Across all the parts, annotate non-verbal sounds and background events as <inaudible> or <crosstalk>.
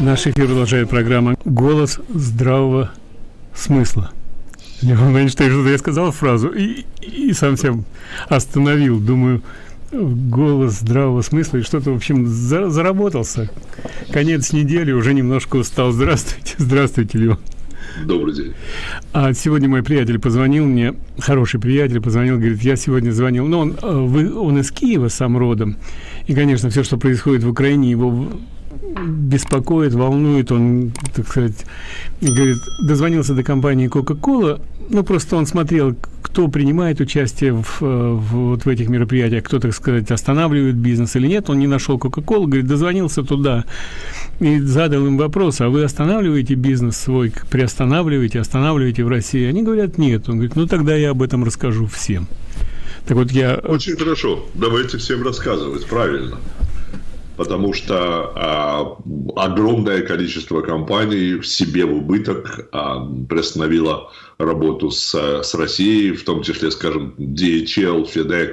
Наш эфир продолжает программа «Голос здравого смысла». Я момент, что я сказал фразу и, и сам себя остановил. Думаю, голос здравого смысла и что-то, в общем, за, заработался. Конец недели, уже немножко устал. Здравствуйте, здравствуйте, Леон. Добрый день. А сегодня мой приятель позвонил мне, хороший приятель позвонил, говорит, я сегодня звонил, но он, э, вы, он из Киева сам родом, и, конечно, все, что происходит в Украине, его беспокоит, волнует, он, так сказать, говорит, дозвонился до компании Coca-Cola, ну, просто он смотрел, кто принимает участие в, в, вот в этих мероприятиях, кто, так сказать, останавливает бизнес или нет, он не нашел Coca-Cola, говорит, дозвонился туда и задал им вопрос, а вы останавливаете бизнес свой, приостанавливаете, останавливаете в России? Они говорят, нет. Он говорит, ну, тогда я об этом расскажу всем. Так вот я... Очень хорошо. Давайте всем рассказывать. Правильно потому что а, огромное количество компаний в себе в убыток а, приостановило работу с, с Россией, в том числе, скажем, DHL, FedEx,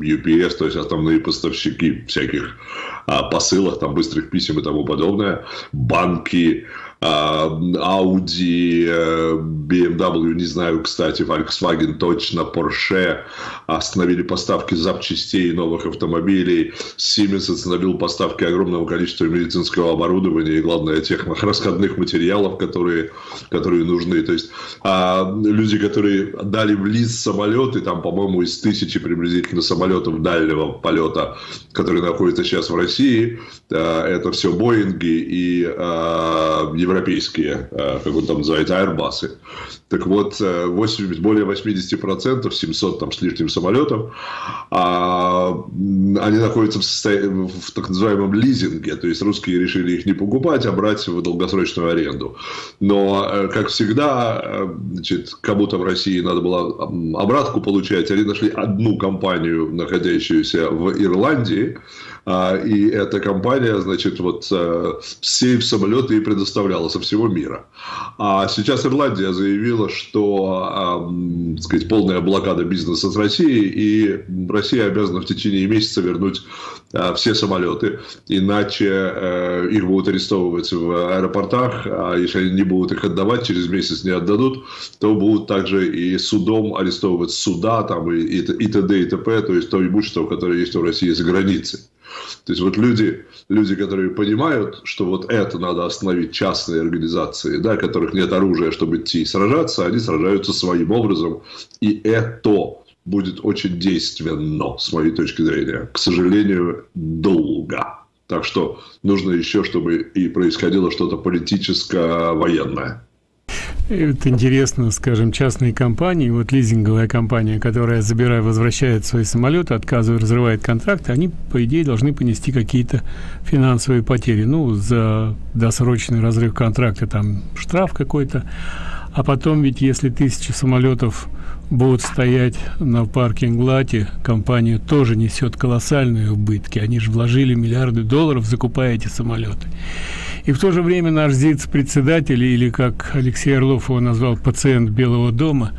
UPS, то есть основные поставщики всяких а, посылок, там, быстрых писем и тому подобное, банки, Audi, э, BMW, не знаю, кстати, Volkswagen точно, Porsche остановили поставки запчастей новых автомобилей, Siemens остановил поставки огромного количества медицинского оборудования и, главное, тех расходных материалов, которые, которые нужны. То есть а, люди, которые дали в лист самолеты, там, по-моему, из тысячи приблизительно самолетов дальнего полета, которые находятся сейчас в России, а, это все Боинги и а, европейские, э, как он там называется, Airbus. Так вот, 80, э, более 80%, 700 там с лишним самолетов, а, они находятся в, в так называемом лизинге, то есть русские решили их не покупать, а брать в долгосрочную аренду. Но, э, как всегда, значит, кому-то в России надо было обратку получать, они нашли одну компанию, находящуюся в Ирландии, и эта компания, значит, вот э, сейф самолеты и предоставляла со всего мира. А сейчас Ирландия заявила, что, так сказать, полная блокада бизнеса с Россией, и Россия обязана в течение месяца вернуть а, все самолеты, иначе э, их будут арестовывать в аэропортах, а если они не будут их отдавать, через месяц не отдадут, то будут также и судом арестовывать суда там, и, и, и т.д. и т.п., то есть то имущество, которое есть в России за границей. То есть вот люди, люди, которые понимают, что вот это надо остановить частные организации, да, которых нет оружия, чтобы идти сражаться, они сражаются своим образом. И это будет очень действенно, с моей точки зрения. К сожалению, долго. Так что нужно еще, чтобы и происходило что-то политическое, военное. Это интересно, скажем, частные компании, вот лизинговая компания, которая, забирая, возвращает свои самолеты, отказывает, разрывает контракты, они, по идее, должны понести какие-то финансовые потери. Ну, за досрочный разрыв контракта там штраф какой-то. А потом ведь, если тысячи самолетов будут стоять на паркинг-лате, компания тоже несет колоссальные убытки. Они же вложили миллиарды долларов, закупая эти самолеты. И в то же время наш ЗИЦ-председатель, или как Алексей Орлов его назвал, пациент Белого дома,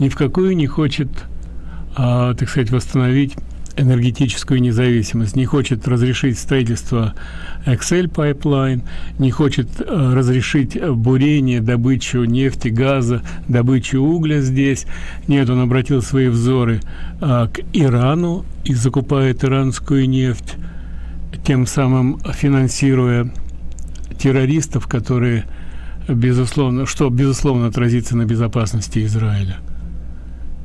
ни в какую не хочет, а, так сказать, восстановить энергетическую независимость, не хочет разрешить строительство Excel Pipeline, не хочет э, разрешить бурение, добычу нефти, газа, добычу угля здесь. Нет, он обратил свои взоры э, к Ирану и закупает иранскую нефть, тем самым финансируя террористов, которые, безусловно, что, безусловно, отразится на безопасности Израиля.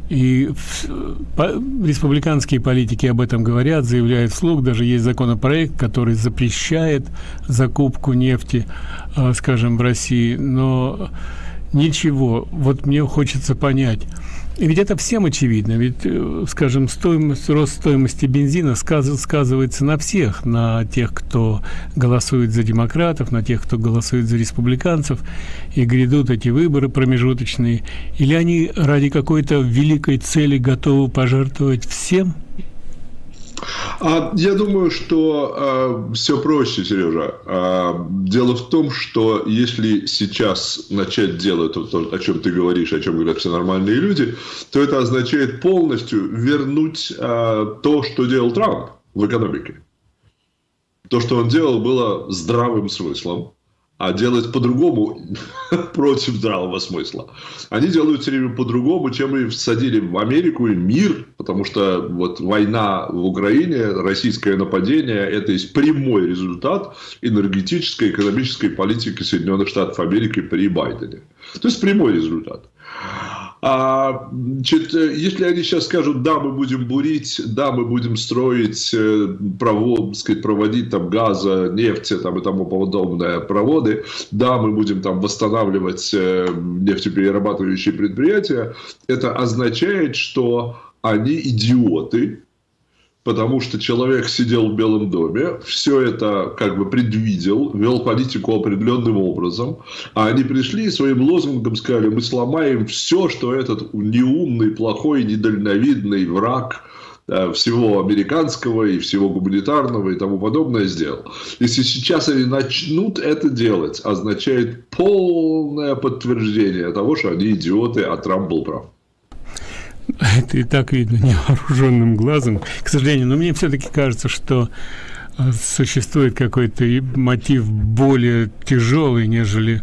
И республиканские политики об этом говорят, заявляют вслух. Даже есть законопроект, который запрещает закупку нефти, э, скажем, в России. Но ничего. Вот мне хочется понять, ведь это всем очевидно. Ведь, э, скажем, стоимость, рост стоимости бензина сказ, сказывается на всех, на тех, кто голосует за демократов, на тех, кто голосует за республиканцев. И грядут эти выборы промежуточные. Или они ради какой-то великой цели готовы пожертвовать всем? А, я думаю, что а, все проще, Сережа. А, дело в том, что если сейчас начать делать то, о чем ты говоришь, о чем говорят все нормальные люди, то это означает полностью вернуть то, что делал Трамп в экономике. То, что он делал, было здравым смыслом а делать по-другому <laughs> против здравого смысла. Они делают все время по-другому, чем и всадили в Америку и мир, потому что вот война в Украине, российское нападение, это есть прямой результат энергетической, экономической политики Соединенных Штатов Америки при Байдене. То есть прямой результат. А, значит, если они сейчас скажут, да, мы будем бурить, да, мы будем строить э, провод, сказать, проводить там газа, нефти там, и тому подобное проводы, да, мы будем там восстанавливать э, нефтеперерабатывающие предприятия, это означает, что они идиоты, потому что человек сидел в Белом доме, все это как бы предвидел, вел политику определенным образом, а они пришли и своим лозунгом сказали, мы сломаем все, что этот неумный, плохой, недальновидный враг э, всего американского и всего гуманитарного и тому подобное сделал. Если сейчас они начнут это делать, означает полное подтверждение того, что они идиоты, а Трамп был прав. <laughs> Это и так видно невооруженным глазом. К сожалению, но мне все-таки кажется, что э, существует какой-то мотив более тяжелый, нежели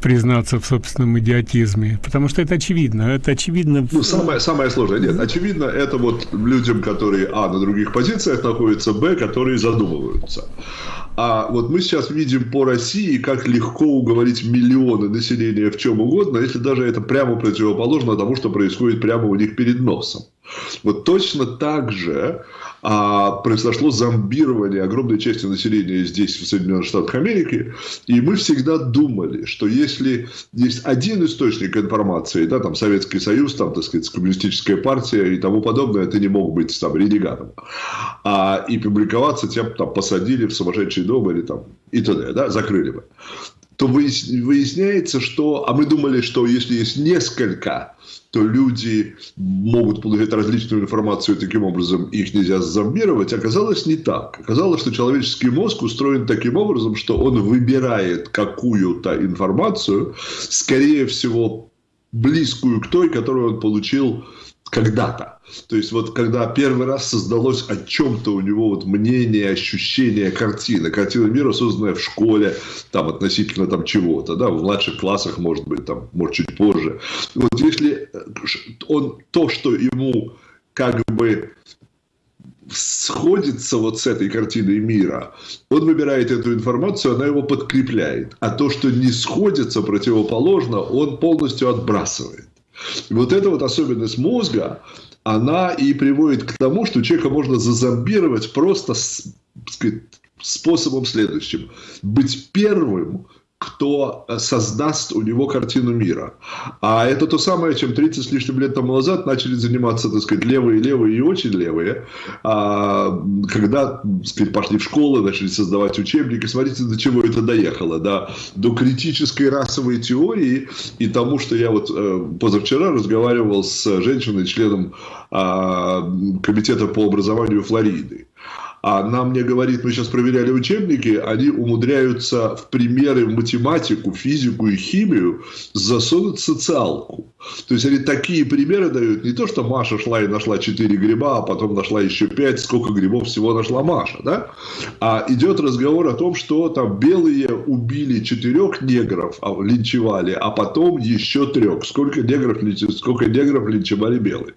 признаться в собственном идиотизме, потому что это очевидно, это очевидно. Ну, самое, самое сложное, нет, очевидно, это вот людям, которые, а, на других позициях находятся, б, которые задумываются. А вот мы сейчас видим по России, как легко уговорить миллионы населения в чем угодно, если даже это прямо противоположно тому, что происходит прямо у них перед носом. Вот точно так же а, произошло зомбирование огромной части населения здесь, в Соединенных Штатах Америки, и мы всегда думали, что если есть один источник информации, да, там Советский Союз, там, так сказать, коммунистическая партия и тому подобное, это не мог быть там ренегатом, а, и публиковаться тем, там, посадили в сумасшедший дом или там, и т.д., да, закрыли бы. То выясняется, что... А мы думали, что если есть несколько, то люди могут получать различную информацию, и таким образом их нельзя зомбировать. Оказалось не так. Оказалось, что человеческий мозг устроен таким образом, что он выбирает какую-то информацию, скорее всего, близкую к той, которую он получил когда-то. То есть, вот когда первый раз создалось о чем-то у него вот мнение, ощущение картины. Картина мира, созданная в школе, там, относительно там чего-то, да, в младших классах, может быть, там, может, чуть позже. Вот если э, он, то, что ему как бы сходится вот с этой картиной мира, он выбирает эту информацию, она его подкрепляет. А то, что не сходится противоположно, он полностью отбрасывает. Вот эта вот особенность мозга, она и приводит к тому, что человека можно зазомбировать просто сказать, способом следующим. Быть первым, кто э, создаст у него картину мира. А это то самое, чем 30 с лишним лет тому назад начали заниматься, так сказать, левые, левые и очень левые, а, когда, сказать, пошли в школы, начали создавать учебники. Смотрите, до чего это доехало, да, до критической расовой теории и тому, что я вот э, позавчера разговаривал с женщиной, членом а, комитета по образованию Флориды. А нам мне говорит, мы сейчас проверяли учебники, они умудряются в примеры в математику, физику и химию засунуть социалку. То есть они такие примеры дают, не то, что Маша шла и нашла 4 гриба, а потом нашла еще 5, сколько грибов всего нашла Маша, да? А идет разговор о том, что там белые убили четырех негров, а, линчевали, а потом еще трех. Сколько негров, сколько негров линчевали белые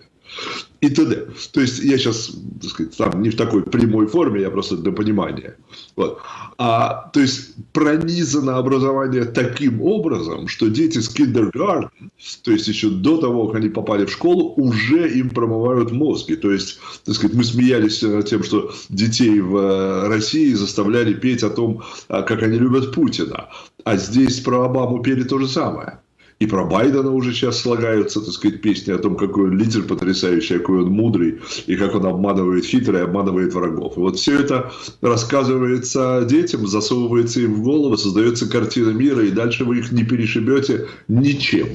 и т.д. То есть я сейчас, так сказать, там не в такой прямой форме, я просто для понимания. Вот. А, то есть пронизано образование таким образом, что дети с киндергартен, то есть еще до того, как они попали в школу, уже им промывают мозги. То есть, так сказать, мы смеялись над тем, что детей в э, России заставляли петь о том, а, как они любят Путина. А здесь про Обаму пели то же самое. И про Байдена уже сейчас слагаются, так сказать, песни о том, какой он лидер потрясающий, какой он мудрый, и как он обманывает хитрый, обманывает врагов. И вот все это рассказывается детям, засовывается им в голову, создается картина мира, и дальше вы их не перешибете ничем.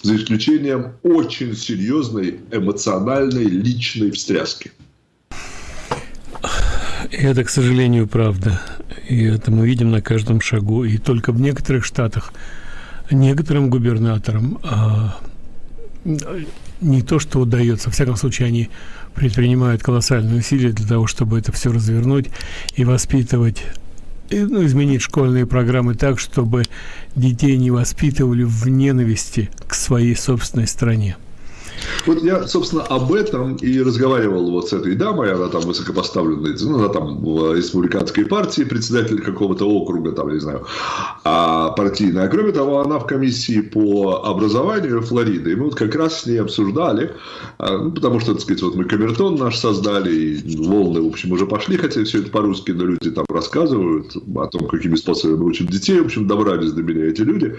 За исключением очень серьезной эмоциональной личной встряски. Это, к сожалению, правда. И это мы видим на каждом шагу. И только в некоторых штатах некоторым губернаторам а, не то, что удается, во всяком случае, они предпринимают колоссальные усилия для того, чтобы это все развернуть и воспитывать ну, изменить школьные программы так, чтобы детей не воспитывали в ненависти к своей собственной стране. Вот я, собственно, об этом и разговаривал вот с этой дамой, она там высокопоставленная, ну, она там в республиканской партии, председатель какого-то округа, там, не знаю, а партийная. Кроме того, она в комиссии по образованию Флориды, и мы вот как раз с ней обсуждали, а, ну, потому что, так сказать, вот мы камертон наш создали, и волны, в общем, уже пошли, хотя все это по-русски, но люди там рассказывают о том, какими способами учат детей, в общем, добрались до меня эти люди.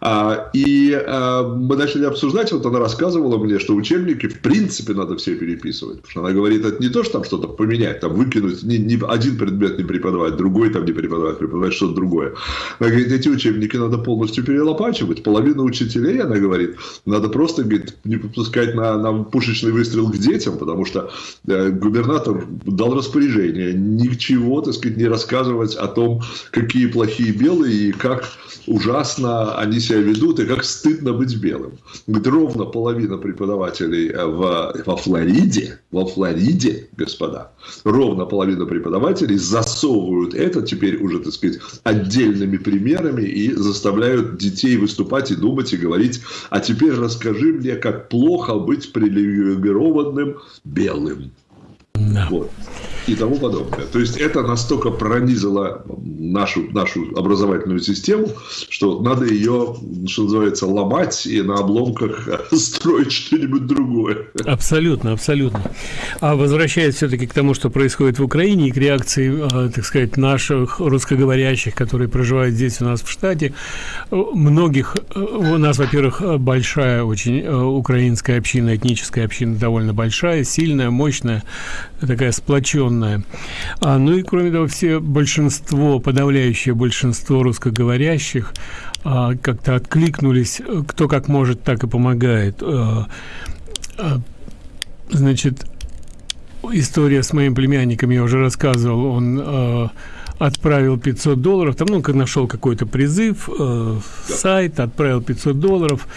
А, и мы начали обсуждать, вот она рассказывала мне, что учебники в принципе надо все переписывать. Потому что она говорит, это не то, что там что-то поменять, там выкинуть, не, не один предмет не преподавать, другой там не преподавать, преподавать что-то другое. Она говорит, эти учебники надо полностью перелопачивать. Половину учителей, она говорит, надо просто говорит, не попускать на, на пушечный выстрел к детям, потому что э, губернатор дал распоряжение ничего, так сказать, не рассказывать о том, какие плохие белые и как ужасно они себя ведут, и как стыдно быть белым. Говорит, ровно половина преподавателей э, в, во Флориде, во Флориде, господа, ровно половина преподавателей засовывают это теперь уже, так сказать, отдельными примерами и заставляют детей выступать и думать и говорить, а теперь расскажи мне, как плохо быть привилегированным белым. Да. Вот и тому подобное. То есть это настолько пронизило нашу, нашу образовательную систему, что надо ее, что называется, ломать и на обломках <laughs> строить что-нибудь другое. Абсолютно, абсолютно. А возвращаясь все-таки к тому, что происходит в Украине и к реакции, а, так сказать, наших русскоговорящих, которые проживают здесь у нас в штате, многих, у нас, во-первых, большая очень э, украинская община, этническая община довольно большая, сильная, мощная, такая сплоченная традиционная. А, ну и кроме того, все большинство, подавляющее большинство русскоговорящих а, как-то откликнулись, кто как может, так и помогает. А, а, значит, история с моим племянником я уже рассказывал, он а, отправил 500 долларов, там, ну, нашел какой-то призыв, э, сайт, отправил 500 долларов,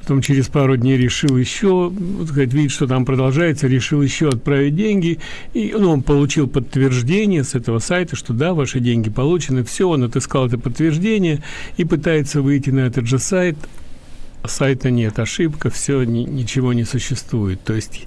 потом через пару дней решил еще, вот, сказать, видит, что там продолжается, решил еще отправить деньги, и ну, он получил подтверждение с этого сайта, что да, ваши деньги получены, все, он отыскал это подтверждение и пытается выйти на этот же сайт, сайта нет, ошибка, все, ни, ничего не существует. То есть,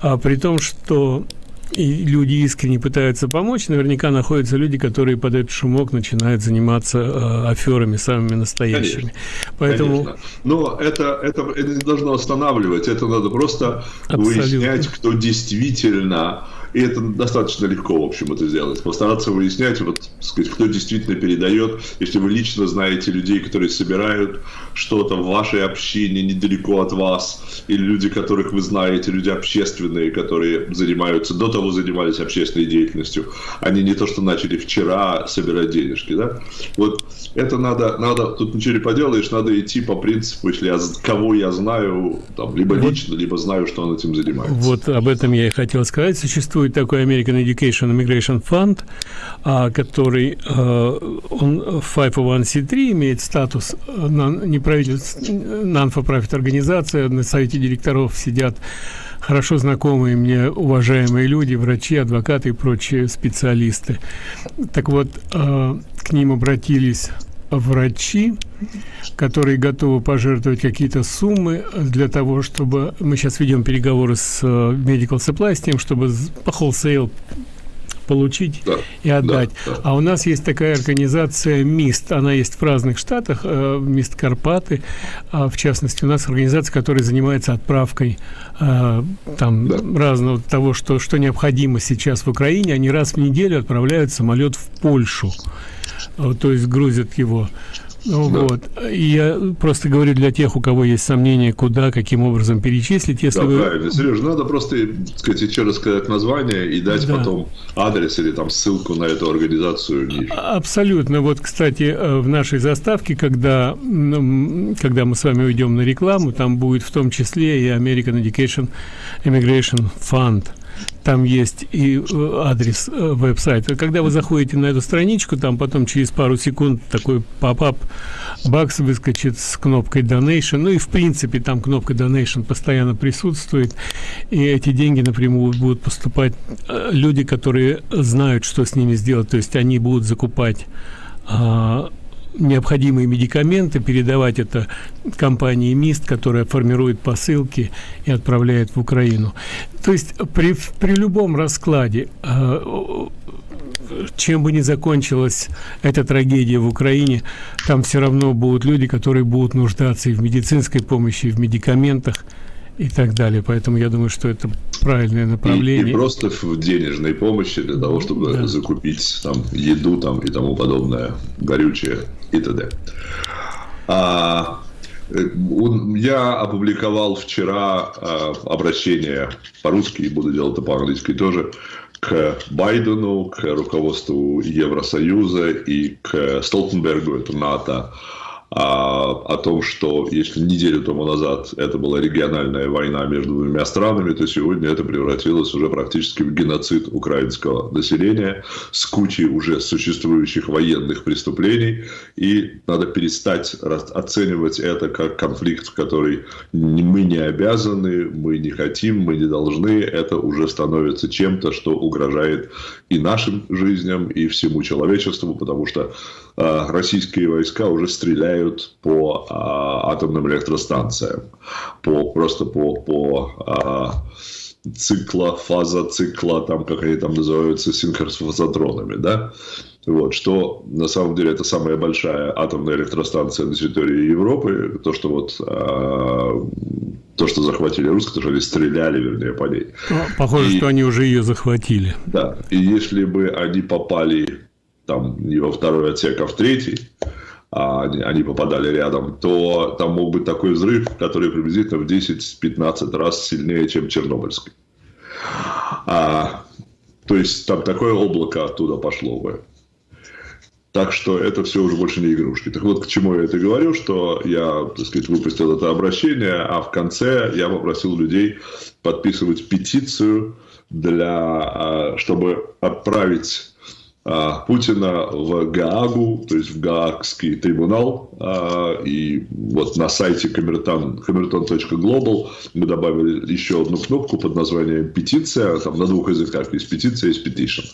а, при том, что и люди искренне пытаются помочь, наверняка находятся люди, которые под этот шумок начинают заниматься э, аферами самыми настоящими. Конечно, Поэтому... Конечно. Но это, это, это не должно останавливать, это надо просто Абсолютно. выяснять, кто действительно и это достаточно легко, в общем, это сделать. Постараться выяснять, вот, сказать, кто действительно передает. Если вы лично знаете людей, которые собирают что-то в вашей общине недалеко от вас, или люди, которых вы знаете, люди общественные, которые занимаются, до того занимались общественной деятельностью, они не то, что начали вчера собирать денежки, да? Вот это надо, надо, тут ничего не поделаешь, надо идти по принципу, если я, кого я знаю, там, либо лично, либо знаю, что он этим занимается. Вот об этом я и хотел сказать. Существует существует такой American Education Immigration Fund, а, который э, он 501c3 имеет статус э, non-for-profit организация, на совете директоров сидят хорошо знакомые мне уважаемые люди, врачи, адвокаты и прочие специалисты. Так вот, э, к ним обратились врачи, которые готовы пожертвовать какие-то суммы для того, чтобы... Мы сейчас ведем переговоры с э, Medical Supply с тем, чтобы по wholesale получить да, и отдать. Да, да. А у нас есть такая организация МИСТ, она есть в разных штатах, э, МИСТ Карпаты, а в частности у нас организация, которая занимается отправкой э, там да. разного того, что, что необходимо сейчас в Украине, они раз в неделю отправляют самолет в Польшу то есть грузят его. Ну, да. Вот. Я просто говорю для тех, у кого есть сомнения, куда, каким образом перечислить, если да, вы... правильно. Сереж, надо просто, сказать, еще рассказать название и дать да. потом адрес или там ссылку на эту организацию ниже. А, абсолютно. Вот, кстати, э, в нашей заставке, когда, когда мы с вами уйдем на рекламу, там будет в том числе и American Education Immigration Fund – там есть и э, адрес э, веб-сайта. Когда вы заходите на эту страничку, там потом через пару секунд такой поп-ап бакс выскочит с кнопкой Donation. Ну и в принципе там кнопка Donation постоянно присутствует. И эти деньги напрямую будут поступать э, люди, которые знают, что с ними сделать. То есть они будут закупать а, необходимые медикаменты, передавать это компании МИСТ, которая формирует посылки и отправляет в Украину. То есть при, при любом раскладе, э, чем бы ни закончилась эта трагедия в Украине, там все равно будут люди, которые будут нуждаться и в медицинской помощи, и в медикаментах, и так далее. Поэтому я думаю, что это правильное направление. И, и просто в денежной помощи для того, чтобы да. закупить там еду там и тому подобное, горючее и т.д. А, э, я опубликовал вчера а, обращение по-русски и буду делать это по-английски тоже к Байдену, к руководству Евросоюза и к Столтенбергу, это НАТО, о том, что если неделю тому назад это была региональная война между двумя странами, то сегодня это превратилось уже практически в геноцид украинского населения с кучей уже существующих военных преступлений. И надо перестать оценивать это как конфликт, в который мы не обязаны, мы не хотим, мы не должны. Это уже становится чем-то, что угрожает и нашим жизням, и всему человечеству, потому что российские войска уже стреляют по э, атомным электростанциям, по, просто по, по э, цикла, фаза цикла, там, как они там называются, синхрофазотронами, да, вот, что на самом деле это самая большая атомная электростанция на территории Европы, то, что вот то, что захватили русские, то, что они стреляли, вернее, по ней. Ну, похоже, и, что они уже ее захватили. Да, и если бы они попали там не во второй отсек, а в третий, а они, попадали рядом, то там мог быть такой взрыв, который приблизительно в 10-15 раз сильнее, чем Чернобыльский. А, то есть там такое облако оттуда пошло бы. Так что это все уже больше не игрушки. Так вот, к чему я это говорю, что я, так сказать, выпустил это обращение, а в конце я попросил людей подписывать петицию, для, а, чтобы отправить Путина в Гаагу, то есть в Гаагский трибунал. А, и вот на сайте камертон, камертон.глобал мы добавили еще одну кнопку под названием «Петиция». Там на двух языках есть «Петиция», есть «Petition».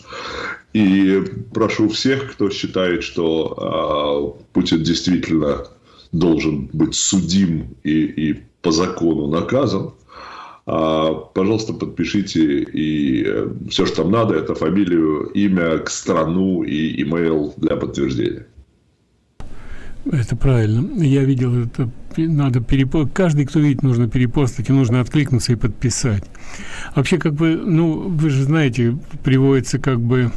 И прошу всех, кто считает, что а, Путин действительно должен быть судим и, и по закону наказан, а, пожалуйста, подпишите и э, все, что там надо, это фамилию, имя, к страну и имейл для подтверждения. Это правильно. Я видел это. Надо перепостить. Каждый, кто видит, нужно перепостить, и нужно откликнуться и подписать. Вообще, как бы, ну, вы же знаете, приводятся как бы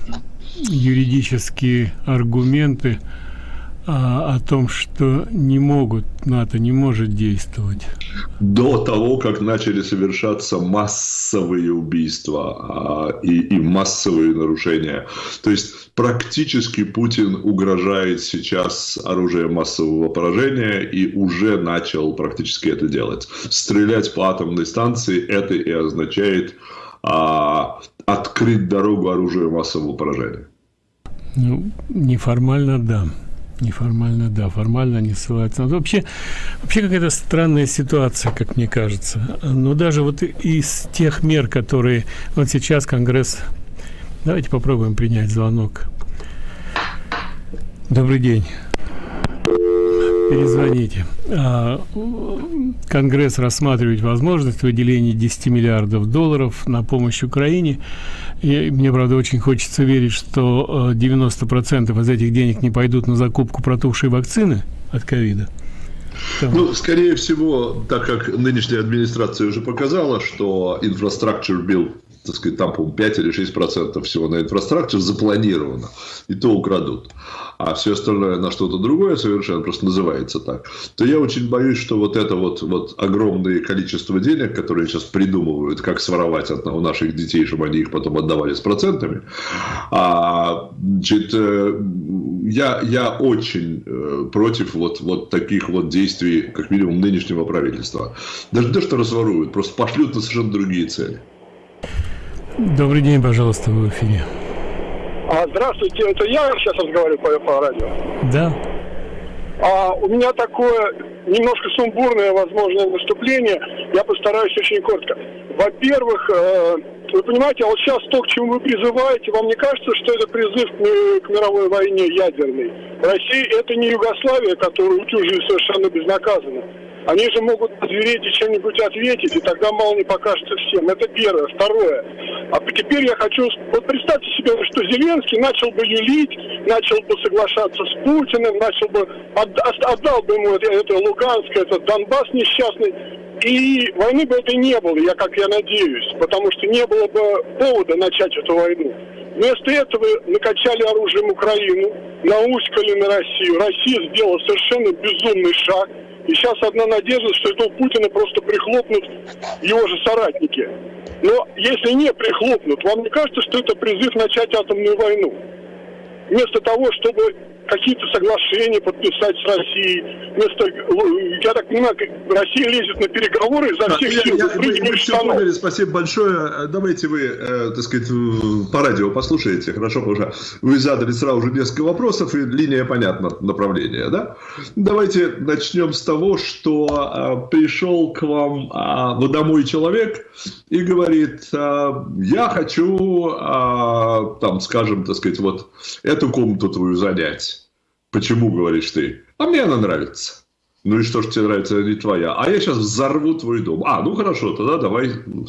юридические аргументы а, о том, что не могут, НАТО не может действовать. До того, как начали совершаться массовые убийства а, и, и массовые нарушения. То есть практически Путин угрожает сейчас оружием массового поражения и уже начал практически это делать. Стрелять по атомной станции это и означает а, открыть дорогу оружию массового поражения. Ну, неформально, да. Неформально, да, формально не ссылается. Но вообще, вообще какая-то странная ситуация, как мне кажется. Но даже вот из тех мер, которые вот сейчас Конгресс... Давайте попробуем принять звонок. Добрый день. Перезвоните. А, Конгресс рассматривает возможность выделения 10 миллиардов долларов на помощь Украине. И мне, правда, очень хочется верить, что 90% э, из этих денег не пойдут на закупку протухшей вакцины от ковида. Ну, скорее всего, так как нынешняя администрация уже показала, что infrastructure bill так сказать, там, по 5 или 6 процентов всего на инфраструктуру запланировано, и то украдут, а все остальное на что-то другое совершенно просто называется так, то я очень боюсь, что вот это вот, вот огромное количество денег, которые сейчас придумывают, как своровать от, у наших детей, чтобы они их потом отдавали с процентами, а, значит, э, я, я очень э, против вот, вот таких вот действий, как минимум, нынешнего правительства. Даже то, что разворуют, просто пошлют на совершенно другие цели. Добрый день, пожалуйста, в эфире. А, здравствуйте, это я сейчас разговариваю по, по радио? Да. А, у меня такое немножко сумбурное, возможное выступление. Я постараюсь очень коротко. Во-первых, э, вы понимаете, а вот сейчас то, к чему вы призываете, вам не кажется, что это призыв к, к мировой войне ядерной? Россия – это не Югославия, которую утюжили совершенно безнаказанно. Они же могут озвереть и чем-нибудь ответить, и тогда мало не покажется всем. Это первое. Второе. А теперь я хочу... Вот представьте себе, что Зеленский начал бы юлить, начал бы соглашаться с Путиным, начал бы... Отдал бы ему это, это Луганск, этот Донбасс несчастный, и войны бы это не было, я как я надеюсь, потому что не было бы повода начать эту войну. Вместо этого накачали оружием Украину, науськали на Россию. Россия сделала совершенно безумный шаг – и сейчас одна надежда, что этого Путина просто прихлопнут его же соратники. Но если не прихлопнут, вам не кажется, что это призыв начать атомную войну? Вместо того, чтобы какие-то соглашения подписать с Россией. Вместо, я так понимаю, Россия лезет на переговоры изо всех сил. Я, я, мы все поняли, спасибо большое. Давайте вы, э, так сказать, по радио послушаете, хорошо, потому что вы задали сразу же несколько вопросов, и линия понятна, направление, да? Давайте начнем с того, что э, пришел к вам э, домой человек и говорит, э, я хочу, э, там, скажем, так сказать, вот эту комнату твою занять. Почему, говоришь ты? А мне она нравится. Ну и что ж тебе нравится, не твоя. А я сейчас взорву твой дом. А, ну хорошо, тогда давай. Ну,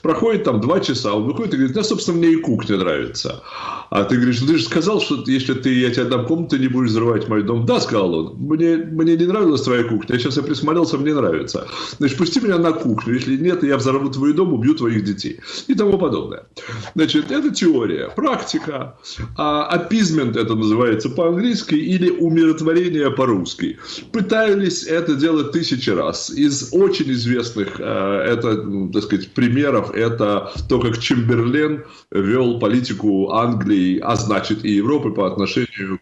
Проходит там два часа, он выходит и говорит, да, собственно, мне и кухня нравится. А ты говоришь, ну ты же сказал, что если ты, я тебе дам комнату, ты не будешь взрывать мой дом. Да, сказал он, мне, мне не нравилась твоя кухня, сейчас я присмотрелся, мне нравится. Значит, пусти меня на кухню, если нет, я взорву твой дом, убью твоих детей. И тому подобное. Значит, это теория, практика. А апизмент это называется по-английски или умиротворение по-русски. Пытались это делать тысячи раз. Из очень известных э, это, ну, так сказать, примеров это то, как Чемберлен вел политику Англии, а значит и Европы по отношению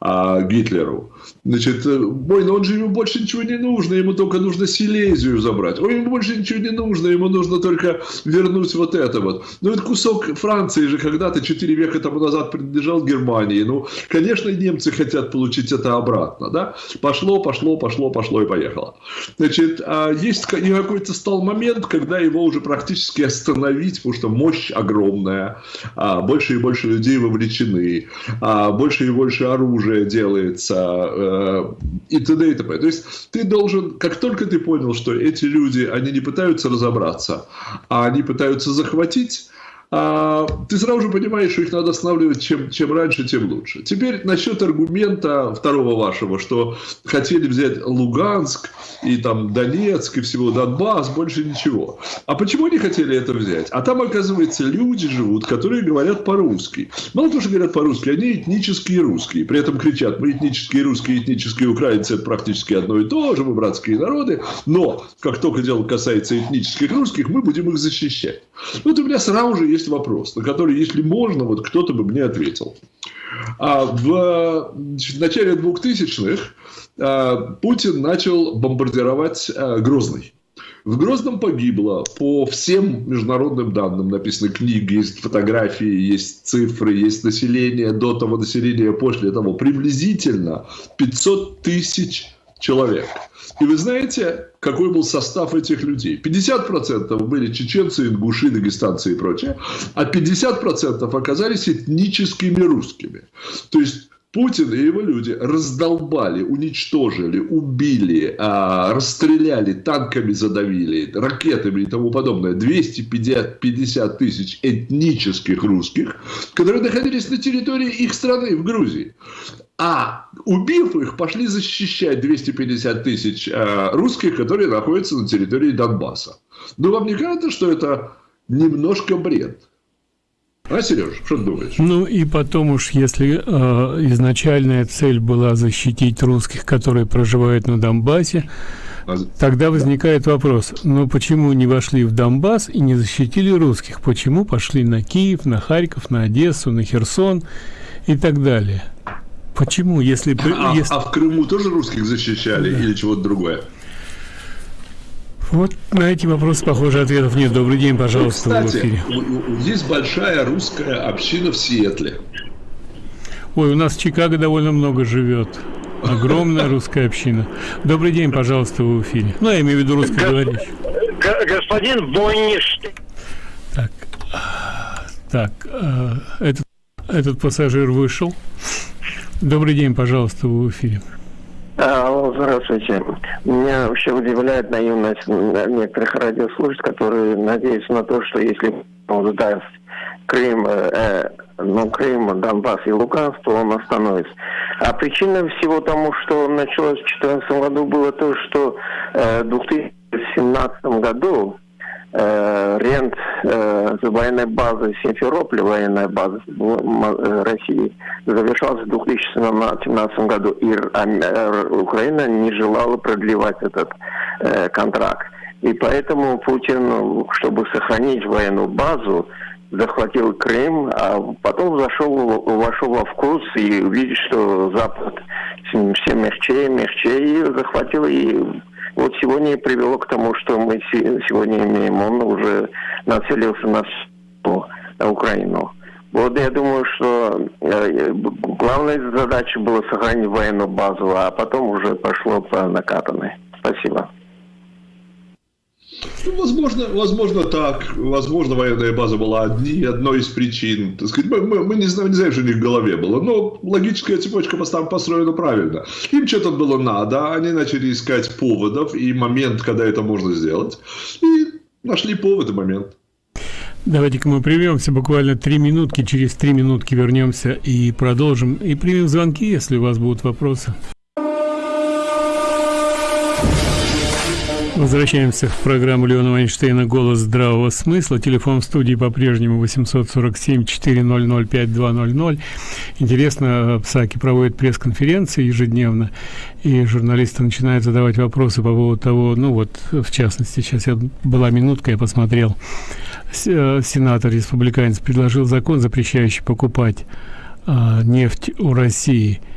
а, Гитлеру. Значит, ой, но он же ему больше ничего не нужно, ему только нужно Силезию забрать. Ой, ему больше ничего не нужно, ему нужно только вернуть вот это вот. Ну, это кусок Франции же когда-то 4 века тому назад принадлежал Германии. Ну, конечно, немцы хотят получить это обратно, да? Пошло, пошло, пошло, пошло и поехало. Значит, а есть какой-то стал момент, когда его уже практически остановить, потому что мощь огромная, а больше и больше людей вовлечены, больше и больше оружия делается, э, и т.д. и т.п. То есть ты должен, как только ты понял, что эти люди, они не пытаются разобраться, а они пытаются захватить, ты сразу же понимаешь, что их надо останавливать чем, чем раньше, тем лучше. Теперь насчет аргумента второго вашего, что хотели взять Луганск и там Донецк и всего Донбасс, больше ничего. А почему они хотели это взять? А там, оказывается, люди живут, которые говорят по-русски. Мало того, что говорят по-русски, они этнические русские. При этом кричат, мы этнические русские, этнические украинцы, это практически одно и то же, мы братские народы. Но, как только дело касается этнических русских, мы будем их защищать. Вот у меня сразу же есть вопрос, на который, если можно, вот кто-то бы мне ответил. А в, в начале 2000-х а, Путин начал бомбардировать а, Грозный. В Грозном погибло, по всем международным данным, написаны книги, есть фотографии, есть цифры, есть население, до того населения, после того, приблизительно 500 тысяч человек. И вы знаете, какой был состав этих людей? 50% были чеченцы, ингуши, дагестанцы и прочее, а 50% оказались этническими русскими. То есть Путин и его люди раздолбали, уничтожили, убили, а, расстреляли, танками задавили, ракетами и тому подобное 250 тысяч этнических русских, которые находились на территории их страны, в Грузии. А убив их, пошли защищать 250 тысяч э, русских, которые находятся на территории Донбасса. Но вам не кажется, что это немножко бред? А, Сереж, что ты думаешь? Ну и потом уж, если э, изначальная цель была защитить русских, которые проживают на Донбассе, а... тогда возникает да. вопрос, ну почему не вошли в Донбасс и не защитили русских? Почему пошли на Киев, на Харьков, на Одессу, на Херсон и так далее? Почему, если... А, если... а в Крыму тоже русских защищали да. или чего-то другое? Вот на эти вопросы, похоже, ответов нет. Добрый день, пожалуйста, ну, Кстати, есть большая русская община в Сиэтле. Ой, у нас в Чикаго довольно много живет. Огромная русская община. Добрый день, пожалуйста, в эфире. Ну, я имею в виду русскоговорящий. Господин Бонниш. Так, так, э, этот, этот пассажир вышел. Добрый день, пожалуйста, в эфире. Здравствуйте. Меня вообще удивляет наивность некоторых радиослушателей, которые надеются на то, что если он даст Крым, э, ну, Крым, Донбасс и Луганск, то он остановится. А причина всего тому, что началось в 2014 году, было то, что э, в 2017 году рент э, военной базы Симферополя, военная база э, России, завершался в 2017 году, и э, Украина не желала продлевать этот э, контракт. И поэтому Путин, чтобы сохранить военную базу, захватил Крым, а потом зашел, вошел во вкус и увидел, что Запад все мягче, мягче, и захватил и вот сегодня и привело к тому, что мы сегодня имеем, он уже нацелился на, на Украину. Вот я думаю, что э, главная задача была сохранить военную базу, а потом уже пошло по накатанной. Спасибо. Ну, возможно, возможно так. Возможно, военная база была одни, одной из причин. Так сказать, мы, мы, мы не, знаем, не знаем, что у них в голове было. Но логическая цепочка там построена правильно. Им что-то было надо, они начали искать поводов и момент, когда это можно сделать. И нашли повод и момент. Давайте-ка мы прервемся буквально три минутки. Через три минутки вернемся и продолжим. И примем звонки, если у вас будут вопросы. Возвращаемся в программу Леона Вайнштейна «Голос здравого смысла». Телефон в студии по-прежнему 847-400-5200. Интересно, Псаки проводит пресс-конференции ежедневно, и журналисты начинают задавать вопросы по поводу того, ну вот, в частности, сейчас я, была минутка, я посмотрел, э, сенатор республиканец предложил закон, запрещающий покупать а, нефть у России –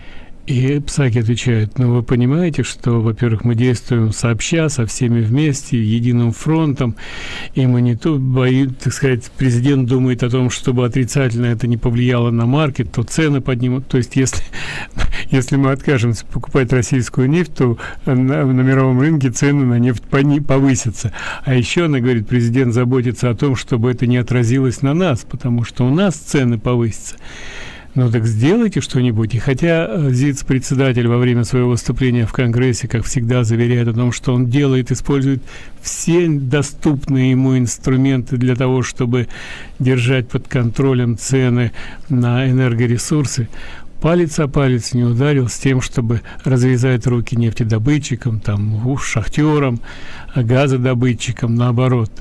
и Псаки отвечает, ну вы понимаете, что, во-первых, мы действуем сообща, со всеми вместе, единым фронтом, и мы не то боим, так сказать, президент думает о том, чтобы отрицательно это не повлияло на маркет, то цены поднимут. То есть, если, <laughs> если мы откажемся покупать российскую нефть, то на, на мировом рынке цены на нефть повысятся. А еще, она говорит, президент заботится о том, чтобы это не отразилось на нас, потому что у нас цены повысятся. Ну так сделайте что-нибудь. И хотя э, ЗИЦ-председатель во время своего выступления в Конгрессе, как всегда, заверяет о том, что он делает, использует все доступные ему инструменты для того, чтобы держать под контролем цены на энергоресурсы, палец о палец не ударил с тем, чтобы развязать руки нефтедобытчикам, там, шахтерам, газодобытчикам, наоборот.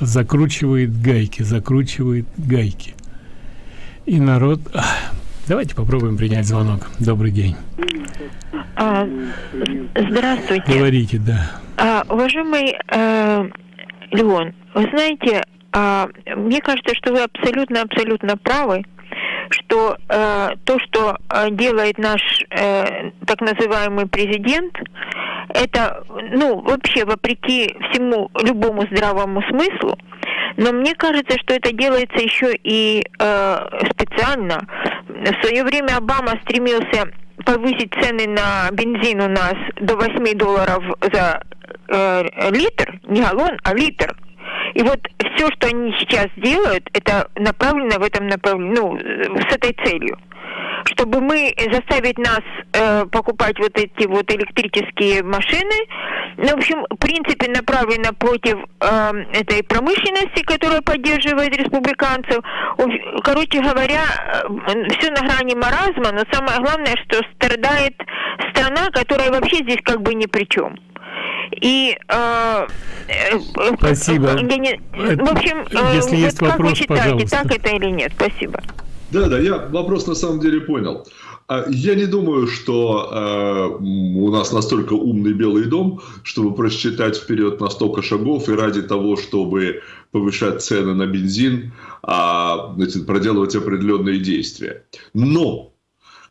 Закручивает гайки, закручивает гайки. И народ Давайте попробуем принять звонок. Добрый день. А, здравствуйте. Говорите, да. А, уважаемый э, Леон, вы знаете, а, мне кажется, что вы абсолютно-абсолютно правы, что э, то, что э, делает наш э, так называемый президент, это, ну, вообще вопреки всему любому здравому смыслу, но мне кажется, что это делается еще и э, специально. В свое время Обама стремился повысить цены на бензин у нас до 8 долларов за э, литр, не галлон, а литр. И вот все, что они сейчас делают, это направлено в этом направлении, ну, с этой целью чтобы мы заставить нас э, покупать вот эти вот электрические машины. Ну, в общем, в принципе, направлено против э, этой промышленности, которая поддерживает республиканцев. Короче говоря, э, все на грани маразма, но самое главное, что страдает страна, которая вообще здесь как бы ни при чем. И э, э спасибо. Я не, в общем, э, Если вот есть как вопрос, вы считаете, пожалуйста. так это или нет? Спасибо. Да, да, я вопрос на самом деле понял. А, я не думаю, что э, у нас настолько умный Белый дом, чтобы просчитать вперед на столько шагов и ради того, чтобы повышать цены на бензин, а, значит, проделывать определенные действия. Но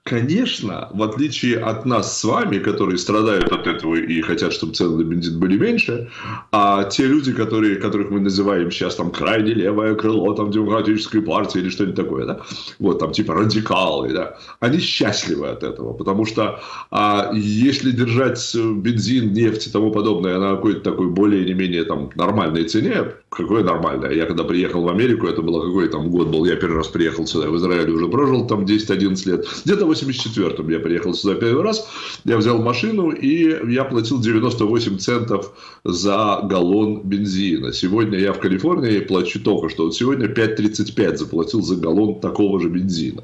Конечно, в отличие от нас с вами, которые страдают от этого и хотят, чтобы цены на бензин были меньше, а те люди, которые, которых мы называем сейчас там крайне левое крыло, там демократической партии или что-нибудь такое, да, вот там типа радикалы, да, они счастливы от этого, потому что а, если держать бензин, нефть и тому подобное на какой-то такой более не менее там нормальной цене, какое нормальное, я когда приехал в Америку, это было какой там год был, я первый раз приехал сюда, в Израиле уже прожил там 10-11 лет, где-то 84-м я приехал сюда первый раз, я взял машину и я платил 98 центов за галлон бензина. Сегодня я в Калифорнии плачу только что. Вот сегодня 5.35 заплатил за галлон такого же бензина.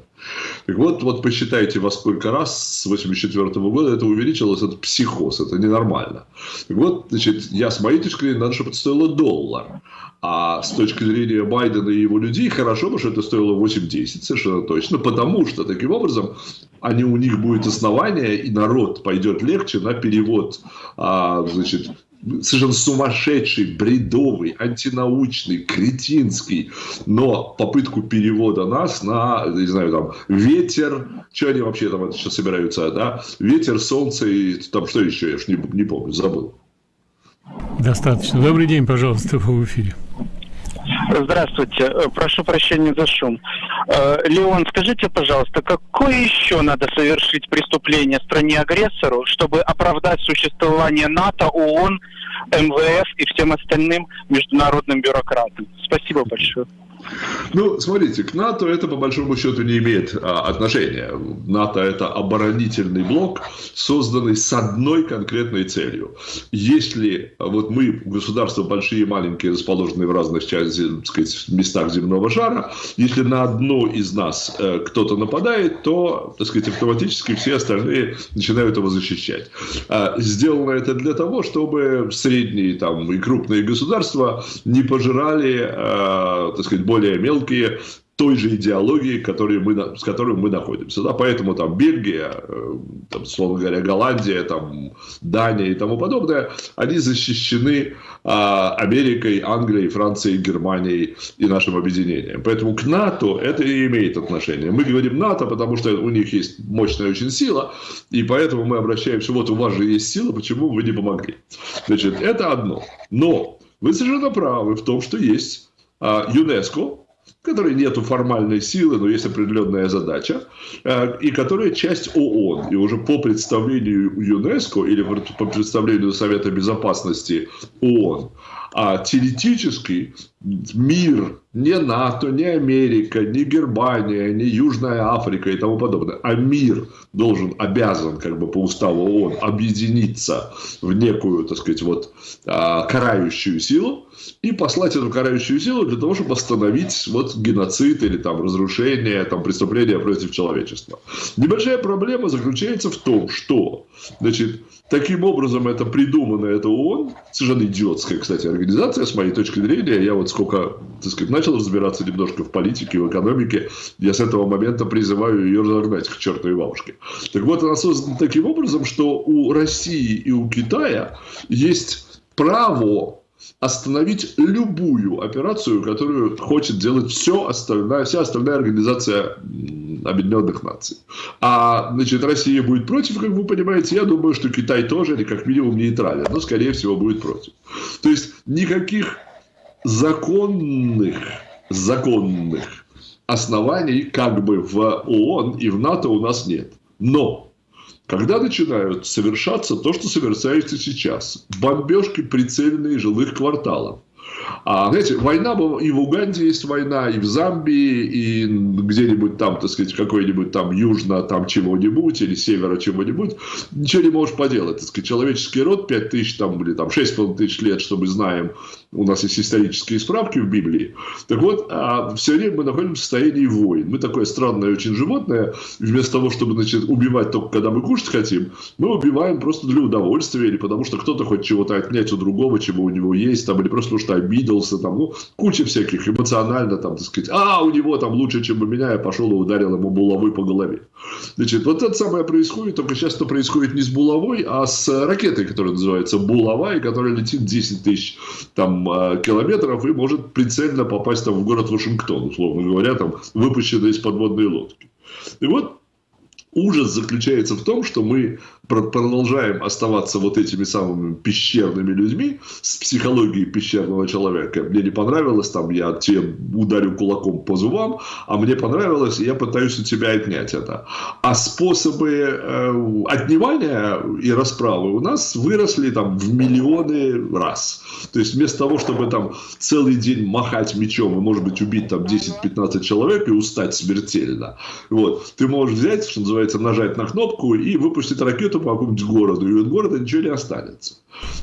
Так вот, вот посчитайте, во сколько раз с 84 -го года это увеличилось, это психоз, это ненормально. Так вот, значит, я с моей точки зрения, надо, чтобы это стоило доллар. А с точки зрения Байдена и его людей, хорошо бы, что это стоило 8-10, совершенно точно, потому что таким образом они, у них будет основание, и народ пойдет легче на перевод а, значит, совершенно сумасшедший, бредовый, антинаучный, кретинский, но попытку перевода нас на, не знаю, там, ветер, что они вообще там сейчас собираются, да, ветер, солнце и там что еще, я ж не, не помню, забыл. Достаточно. Добрый день, пожалуйста, в эфире. Здравствуйте. Э, прошу прощения за шум. Э, Леон, скажите, пожалуйста, какое еще надо совершить преступление стране-агрессору, чтобы оправдать существование НАТО, ООН, МВФ и всем остальным международным бюрократам? Спасибо большое. Ну, смотрите, к НАТО это по большому счету не имеет а, отношения. НАТО это оборонительный блок, созданный с одной конкретной целью. Если вот мы, государства большие и маленькие, расположенные в разных так сказать, местах земного шара, если на одно из нас э, кто-то нападает, то, так сказать, автоматически все остальные начинают его защищать. А, сделано это для того, чтобы средние там, и крупные государства не пожирали, а, так сказать, более мелкие той же идеологии, которые мы, с которой мы находимся. Да? Поэтому там Бельгия, э, там, словно говоря, Голландия, там, Дания и тому подобное, они защищены а, Америкой, Англией, Францией, Германией и нашим объединением. Поэтому к НАТО это и имеет отношение. Мы говорим НАТО, потому что у них есть мощная очень сила, и поэтому мы обращаемся, вот у вас же есть сила, почему вы не помогли? Значит, это одно. Но вы совершенно правы в том, что есть ЮНЕСКО, которой нет формальной силы, но есть определенная задача, а, и которая часть ООН. И уже по представлению ЮНЕСКО или по представлению Совета Безопасности ООН, а теоретически мир, не НАТО, не Америка, не Германия, не Южная Африка и тому подобное, а мир должен, обязан как бы по уставу ООН объединиться в некую, так сказать, вот а, карающую силу и послать эту карающую силу для того, чтобы остановить вот геноцид или там разрушение, там преступления против человечества. Небольшая проблема заключается в том, что, значит, таким образом это придумано, это ООН, совершенно идиотская, кстати, организация, с моей точки зрения, я вот сколько, так сказать, начал разбираться немножко в политике, в экономике, я с этого момента призываю ее разогнать к чертовой бабушке. Так вот, она создана таким образом, что у России и у Китая есть право остановить любую операцию, которую хочет делать все остальная, вся остальная организация Объединенных Наций. А значит, Россия будет против, как вы понимаете. Я думаю, что Китай тоже, или как минимум нейтрален, но, скорее всего, будет против. То есть, никаких законных, законных оснований как бы в ООН и в НАТО у нас нет. Но когда начинают совершаться то, что совершается сейчас, бомбежки прицельные жилых кварталов, а, знаете, война и в Уганде есть война, и в Замбии, и где-нибудь там, так сказать, какой-нибудь там южно там чего-нибудь, или севера чего-нибудь, ничего не можешь поделать. Так сказать, человеческий род 5 тысяч там, или там 6,5 тысяч лет, что мы знаем, у нас есть исторические справки в Библии. Так вот, а все время мы находимся в состоянии войн. Мы такое странное очень животное, вместо того, чтобы значит, убивать только когда мы кушать хотим, мы убиваем просто для удовольствия, или потому что кто-то хочет чего-то отнять у другого, чего у него есть, там, или просто потому что обиделся, там, ну, куча всяких эмоционально, там, так сказать, а, у него там лучше, чем у меня, я пошел и ударил ему булавой по голове. Значит, вот это самое происходит, только сейчас это происходит не с булавой, а с ракетой, которая называется булава, и которая летит 10 тысяч там а, километров и может прицельно попасть там в город Вашингтон, условно говоря, там выпущенная из подводной лодки. И вот ужас заключается в том, что мы продолжаем оставаться вот этими самыми пещерными людьми с психологией пещерного человека. Мне не понравилось, там я тебе ударю кулаком по зубам, а мне понравилось, и я пытаюсь у тебя отнять это. А способы э, отнимания и расправы у нас выросли там в миллионы раз. То есть вместо того, чтобы там целый день махать мечом и, может быть, убить там 10-15 человек и устать смертельно, вот, ты можешь взять, что называется, нажать на кнопку и выпустить ракету по какому-нибудь городу, и от города ничего не останется.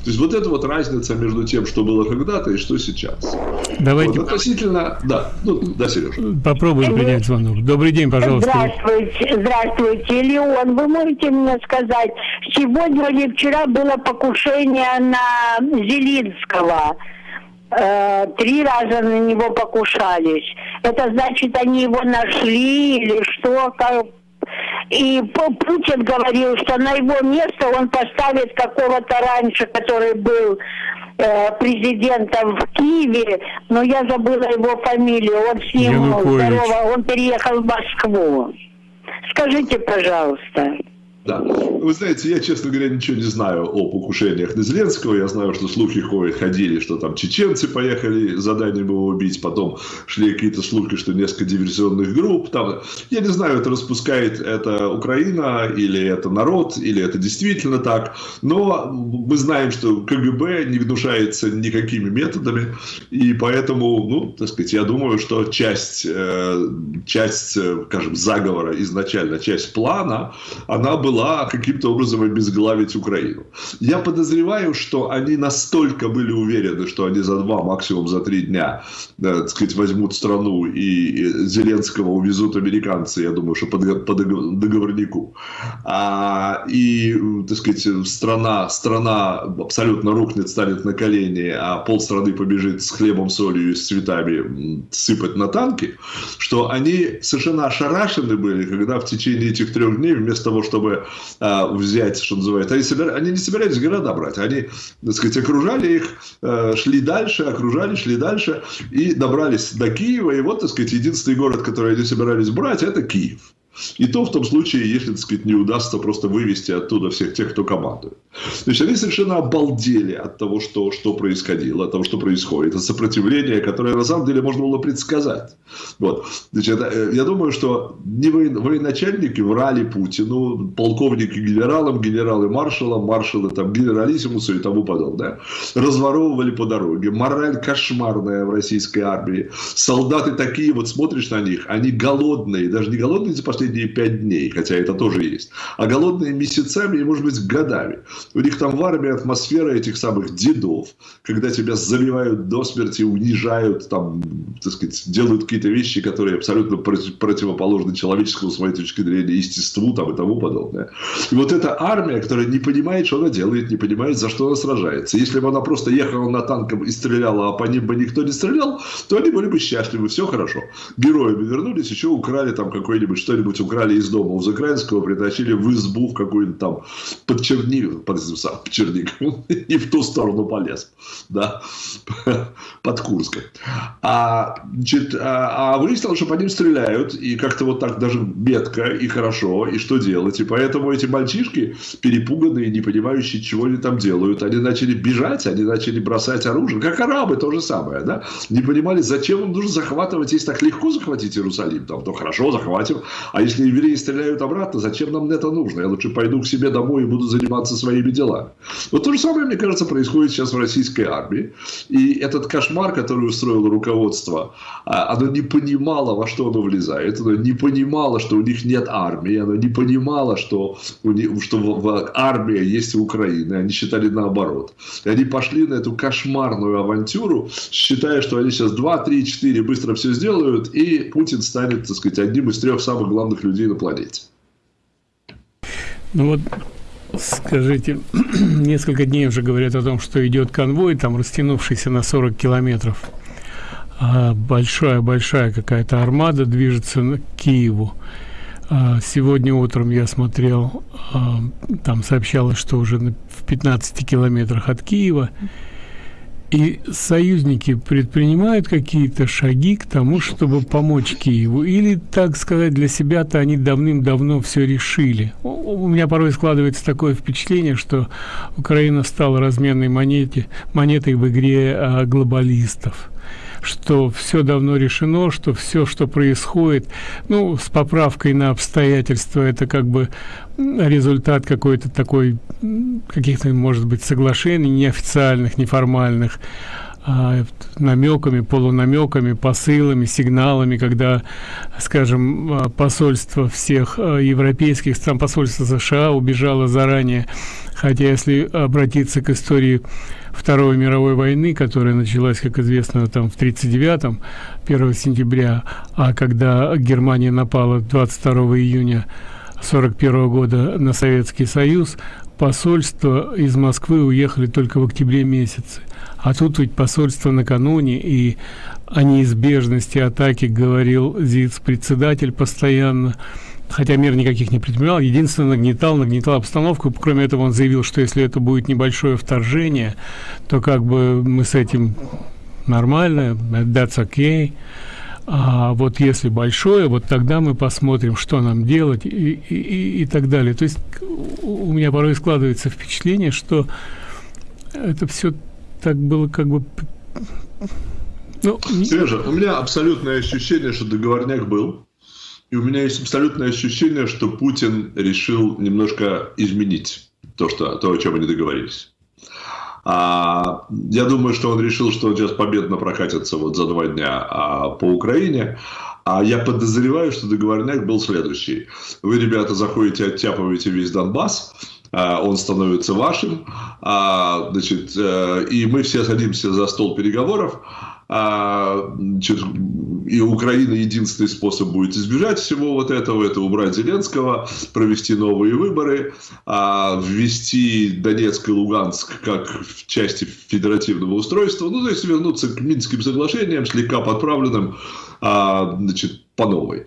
То есть вот это вот разница между тем, что было когда-то и что сейчас. Давайте. Вот, относительно, да, ну, да, Сережа. Попробуем принять звонок. Добрый день, пожалуйста. Здравствуйте, здравствуйте, Леон. Вы можете мне сказать, сегодня или вчера было покушение на Зелинского? Э, три раза на него покушались. Это значит, они его нашли или что? Как, и Путин говорил, что на его место он поставит какого-то раньше, который был э, президентом в Киеве, но я забыла его фамилию. Он с ним здорово, он переехал в Москву. Скажите, пожалуйста. Да. Вы знаете, я, честно говоря, ничего не знаю о покушениях на Зеленского. Я знаю, что слухи ходили, что там чеченцы поехали заданием его убить. Потом шли какие-то слухи, что несколько диверсионных групп. Там... Я не знаю, это распускает это Украина, или это народ, или это действительно так. Но мы знаем, что КГБ не внушается никакими методами. И поэтому, ну, так сказать, я думаю, что часть, э, часть скажем, заговора изначально, часть плана, она была была каким-то образом обезглавить Украину. Я подозреваю, что они настолько были уверены, что они за два, максимум за три дня, да, так сказать, возьмут страну и Зеленского увезут американцы, я думаю, что по договорнику. А, и, так сказать, страна, страна абсолютно рухнет, станет на колени, а полстраны побежит с хлебом, солью и с цветами сыпать на танки, что они совершенно ошарашены были, когда в течение этих трех дней вместо того, чтобы э, взять, что называется. Они, собира... они не собирались города брать, они, так сказать, окружали их, э, шли дальше, окружали, шли дальше и добрались до Киева. И вот, так сказать, единственный город, который они собирались брать, это Киев. И то в том случае, если, так сказать, не удастся просто вывести оттуда всех тех, кто командует. То есть они совершенно обалдели от того, что, что происходило, от того, что происходит. Это сопротивление, которое на самом деле можно было предсказать. Вот. Значит, э, я думаю, что не военачальники врали Путину, полковники генералам, генералы маршалам, маршалы там, генералиссимусу и тому подобное. Разворовывали по дороге. Мораль кошмарная в российской армии. Солдаты такие, вот смотришь на них, они голодные, даже не голодные за последние пять дней, хотя это тоже есть, а голодные месяцами и, может быть, годами. У них там в армии атмосфера этих самых дедов, когда тебя заливают до смерти, унижают, там, так сказать, делают какие-то вещи, которые абсолютно противоположны человеческому, с моей точки зрения, естеству там, и тому подобное. И вот эта армия, которая не понимает, что она делает, не понимает, за что она сражается. Если бы она просто ехала на танком и стреляла, а по ним бы никто не стрелял, то они были бы счастливы, все хорошо. Героями вернулись, еще украли там какой-нибудь что-нибудь украли из дома у Украинского, притащили в избу в какую-нибудь там под Чернигов, под, под Чернигов, и в ту сторону полез, да, <laughs> под Курском. А, значит, а, а выяснилось, что по ним стреляют, и как-то вот так даже метко и хорошо, и что делать. И поэтому эти мальчишки, перепуганные, не понимающие, чего они там делают, они начали бежать, они начали бросать оружие, как арабы, то же самое, да, не понимали, зачем им нужно захватывать, если так легко захватить Иерусалим, там, то хорошо, захватим, а если евреи стреляют обратно, зачем нам это нужно? Я лучше пойду к себе домой и буду заниматься своими делами. Вот то же самое, мне кажется, происходит сейчас в российской армии. И этот кошмар, который устроило руководство, а, оно не понимало, во что оно влезает. Оно не понимало, что у них нет армии. Оно не понимало, что, у них, что в, в, армия есть у Украины. Они считали наоборот. И они пошли на эту кошмарную авантюру, считая, что они сейчас 2, 3, 4 быстро все сделают, и Путин станет, так сказать, одним из трех самых главных людей на планете. Ну вот, скажите, <clears throat> несколько дней уже говорят о том, что идет конвой, там растянувшийся на 40 километров. Большая-большая какая-то армада движется к Киеву. А, сегодня утром я смотрел, а, там сообщалось, что уже в 15 километрах от Киева. И союзники предпринимают какие-то шаги к тому, чтобы помочь Киеву? Или, так сказать, для себя-то они давным-давно все решили? У меня порой складывается такое впечатление, что Украина стала разменной монете, монетой в игре а, глобалистов что все давно решено, что все, что происходит, ну, с поправкой на обстоятельства, это как бы результат какой-то такой, каких-то, может быть, соглашений неофициальных, неформальных, а, намеками, полунамеками, посылами, сигналами, когда, скажем, а, посольство всех а, европейских стран, посольство США убежало заранее, хотя если обратиться к истории Второй мировой войны, которая началась, как известно, там в 39-м, 1 сентября, а когда Германия напала 22 июня 41 года на Советский Союз, посольство из Москвы уехали только в октябре месяце. А тут ведь посольство накануне, и о неизбежности атаки говорил ЗИЦ-председатель постоянно, хотя мер никаких не предпринимал, единственное, нагнетал, нагнетал обстановку. Кроме этого, он заявил, что если это будет небольшое вторжение, то как бы мы с этим нормально, that's okay. А вот если большое, вот тогда мы посмотрим, что нам делать и, и, и так далее. То есть у меня порой складывается впечатление, что это все так было как бы... Ну, Сережа, у меня абсолютное ощущение, что договорняк был. И у меня есть абсолютное ощущение, что Путин решил немножко изменить то, что, то о чем они договорились. А, я думаю, что он решил, что он сейчас победно прокатится вот за два дня а, по Украине. А я подозреваю, что договорняк был следующий. Вы, ребята, заходите, оттяпываете весь Донбасс, а, он становится вашим, а, значит, э, и мы все садимся за стол переговоров, а, и Украина единственный способ будет избежать всего вот этого, это убрать Зеленского, провести новые выборы, а, ввести Донецк и Луганск как в части федеративного устройства, ну, то есть вернуться к Минским соглашениям, слегка подправленным, а, значит, по новой.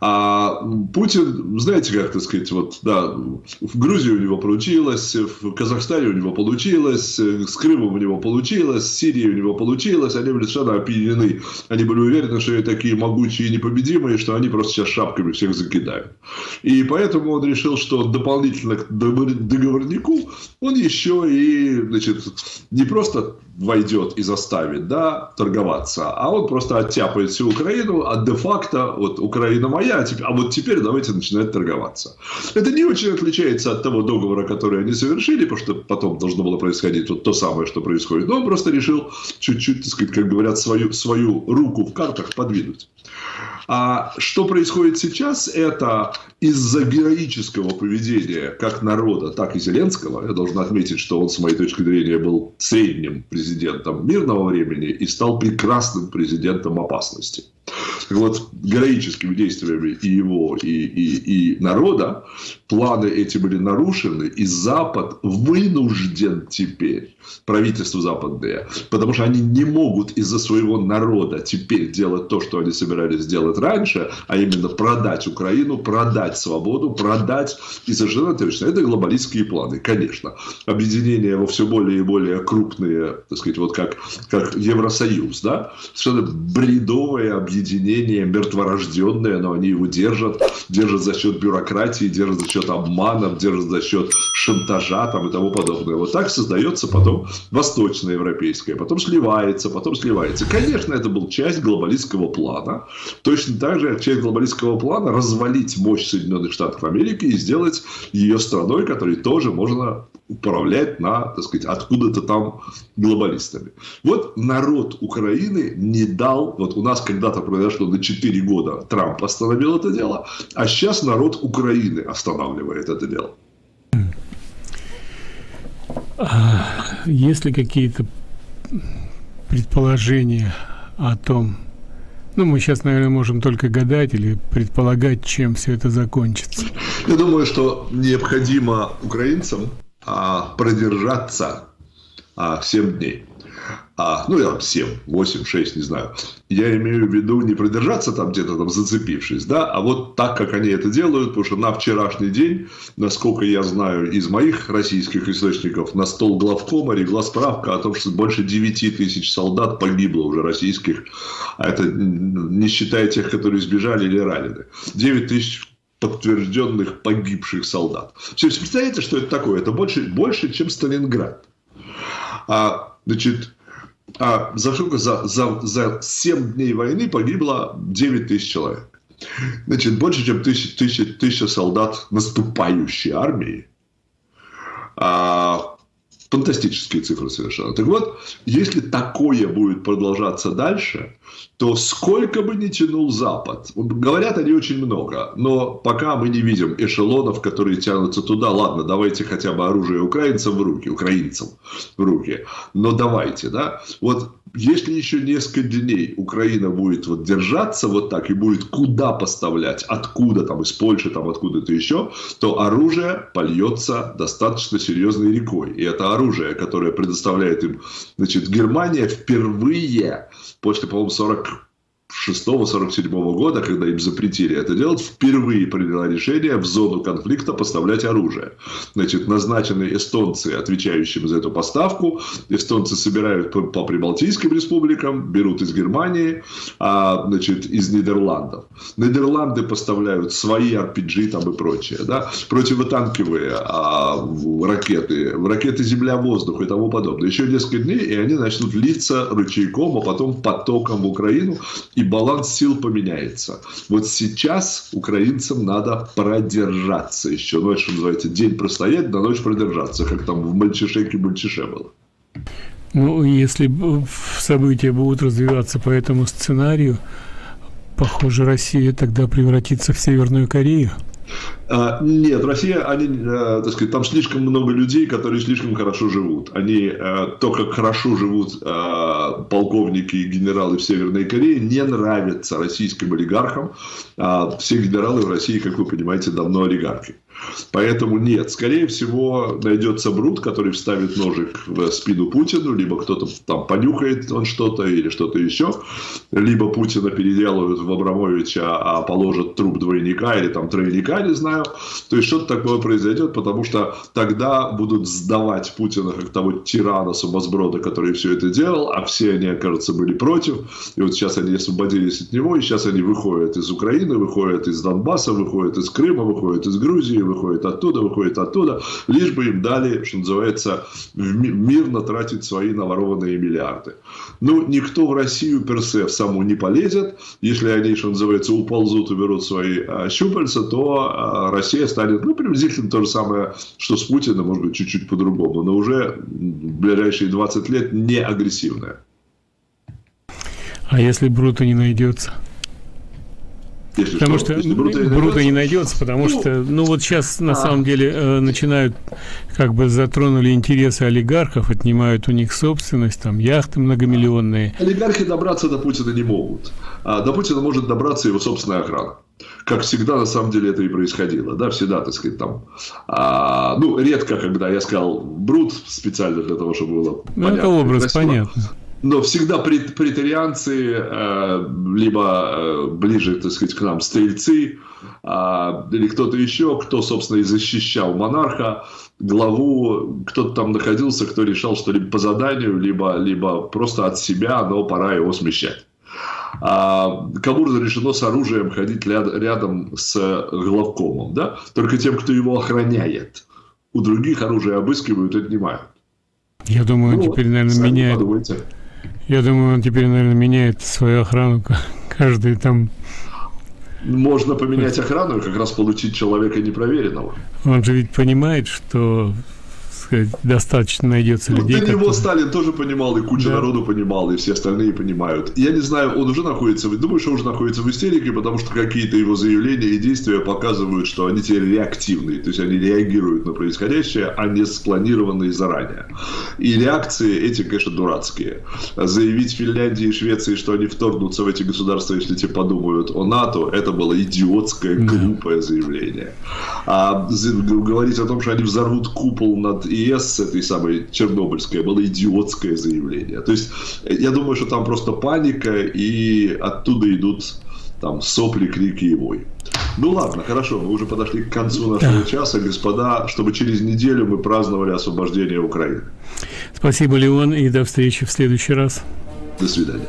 А Путин, знаете, как так сказать, вот, да, в Грузии у него получилось, в Казахстане у него получилось, с Крымом у него получилось, с Сирией у него получилось, они были совершенно опьянены. Они были уверены, что они такие могучие и непобедимые, что они просто сейчас шапками всех закидают. И поэтому он решил, что дополнительно к договорнику он еще и, значит, не просто войдет и заставит, да, торговаться, а он просто оттяпает всю Украину, а де-факто вот Украина моя, а, а вот теперь давайте начинать торговаться. Это не очень отличается от того договора, который они совершили, потому что потом должно было происходить вот то самое, что происходит. Но он просто решил чуть-чуть, так сказать, как говорят, свою, свою руку в картах подвинуть. А что происходит сейчас, это из-за героического поведения как народа, так и Зеленского. Я должен отметить, что он, с моей точки зрения, был средним президентом мирного времени и стал прекрасным президентом опасности. Так вот, героическими действиями и его, и, и, и народа планы эти были нарушены, и Запад вынужден теперь, правительство западное, потому что они не могут из-за своего народа теперь делать то, что они собирались сделать раньше, а именно продать Украину, продать свободу, продать, и совершенно точно, это глобалистские планы, конечно. Объединение во все более и более крупные, так сказать, вот как, как Евросоюз, да, совершенно бредовое объединение, мертворожденное, но они его держат, держат за счет бюрократии, держат за счет счет обманов, держит за счет шантажа там, и тому подобное. Вот так создается потом восточноевропейское, потом сливается, потом сливается. Конечно, это был часть глобалистского плана. Точно так же часть глобалистского плана развалить мощь Соединенных Штатов Америки и сделать ее страной, которой тоже можно управлять на, так сказать, откуда-то там глобалистами. Вот народ Украины не дал, вот у нас когда-то произошло на 4 года, Трамп остановил это дело, а сейчас народ Украины останавливает это дело. А есть ли какие-то предположения о том, ну, мы сейчас, наверное, можем только гадать или предполагать, чем все это закончится. Я думаю, что необходимо украинцам а, продержаться а, 7 дней. а, ну, я 7, 8, 6, не знаю. Я имею в виду не продержаться там где-то там зацепившись, да, а вот так, как они это делают, потому что на вчерашний день, насколько я знаю из моих российских источников, на стол главкома легла справка о том, что больше 9 тысяч солдат погибло уже российских, а это не считая тех, которые сбежали или ранены. 9 тысяч подтвержденных погибших солдат. Все, представляете, что это такое? Это больше, больше чем Сталинград. А, значит, а за сколько? За, за, за 7 дней войны погибло 9 тысяч человек. Значит, больше, чем тысяча, тысяча, тысяча солдат наступающей армии. А, фантастические цифры совершенно. Так вот, если такое будет продолжаться дальше, то сколько бы ни тянул Запад, говорят они очень много, но пока мы не видим эшелонов, которые тянутся туда, ладно, давайте хотя бы оружие украинцам в руки, украинцам в руки, но давайте, да, вот если еще несколько дней Украина будет вот держаться вот так и будет куда поставлять, откуда там, из Польши, там откуда-то еще, то оружие польется достаточно серьезной рекой. И это оружие, которое предоставляет им, значит, Германия впервые после, по-моему, 40 1946-1947 года, когда им запретили это делать, впервые приняла решение в зону конфликта поставлять оружие. Значит, назначены эстонцы, отвечающим за эту поставку. Эстонцы собирают по, по прибалтийским республикам, берут из Германии, а, значит, из Нидерландов. Нидерланды поставляют свои RPG там и прочее. Да? Противотанковые а, ракеты, ракеты земля-воздух и тому подобное. Еще несколько дней, и они начнут литься ручейком, а потом потоком в Украину и баланс сил поменяется. Вот сейчас украинцам надо продержаться еще. Ночь, что называется, день простоять, на ночь продержаться, как там в Мальчишеке-Мальчише было. Ну, если события будут развиваться по этому сценарию, похоже, Россия тогда превратится в Северную Корею. А, нет, Россия, они, э, так сказать, там слишком много людей, которые слишком хорошо живут. Они э, то, как хорошо живут э, полковники и генералы в Северной Корее, не нравятся российским олигархам. А все генералы в России, как вы понимаете, давно олигархи. Поэтому нет, скорее всего найдется Брут, который вставит ножик в спину Путину, либо кто-то там понюхает он что-то или что-то еще, либо Путина переделают в Абрамовича, а положат труп двойника или там тройника, не знаю. То есть что-то такое произойдет, потому что тогда будут сдавать Путина как того тирана сумасброда, который все это делал, а все они, окажется, были против. И вот сейчас они освободились от него, и сейчас они выходят из Украины, выходят из Донбасса, выходят из Крыма, выходят из Грузии, выходит оттуда, выходит оттуда, лишь бы им дали, что называется, мирно тратить свои наворованные миллиарды. Ну, никто в Россию персе в саму не полезет. Если они, что называется, уползут и берут свои а, щупальца, то а, Россия станет, ну, приблизительно то же самое, что с Путиным, может быть, чуть-чуть по-другому, но уже в ближайшие 20 лет не агрессивная. А если Брута не найдется? Если потому что, что Брута, не, Брута не найдется, потому ну, что, ну вот сейчас на а. самом деле э, начинают, как бы затронули интересы олигархов, отнимают у них собственность, там яхты многомиллионные. Олигархи добраться до Путина не могут. А до Путина может добраться его собственная охрана. Как всегда, на самом деле, это и происходило. Да, всегда, так сказать, там... А, ну, редко, когда я сказал Брут специально для того, чтобы было Ну, понятно. это образ, понятно но всегда претарианцы, э, либо э, ближе, так сказать, к нам стрельцы, а, или кто-то еще, кто, собственно, и защищал монарха, главу, кто-то там находился, кто решал, что либо по заданию, либо, либо просто от себя, но пора его смещать. А, кому разрешено с оружием ходить рядом с главкомом, да? Только тем, кто его охраняет. У других оружие обыскивают и отнимают. Я думаю, ну, теперь, наверное, меняет. Подумайте. Я думаю, он теперь, наверное, меняет свою охрану каждый там... Можно поменять охрану и как раз получить человека непроверенного. Он же ведь понимает, что сказать, достаточно найдется ну, людей. До которые... него Сталин тоже понимал, и куча да. народу понимал, и все остальные понимают. Я не знаю, он уже находится, думаю, что уже находится в истерике, потому что какие-то его заявления и действия показывают, что они теперь реактивные, то есть они реагируют на происходящее, а не спланированные заранее. И реакции эти, конечно, дурацкие. Заявить Финляндии и Швеции, что они вторгнутся в эти государства, если те подумают о НАТО, это было идиотское, глупое заявление. А говорить о том, что они взорвут купол над ЕС, этой самой Чернобыльской, было идиотское заявление. То есть я думаю, что там просто паника, и оттуда идут там сопли, крики и вой. Ну ладно, хорошо, мы уже подошли к концу нашего да. часа, господа, чтобы через неделю мы праздновали освобождение Украины. Спасибо, Леон, и до встречи в следующий раз. До свидания.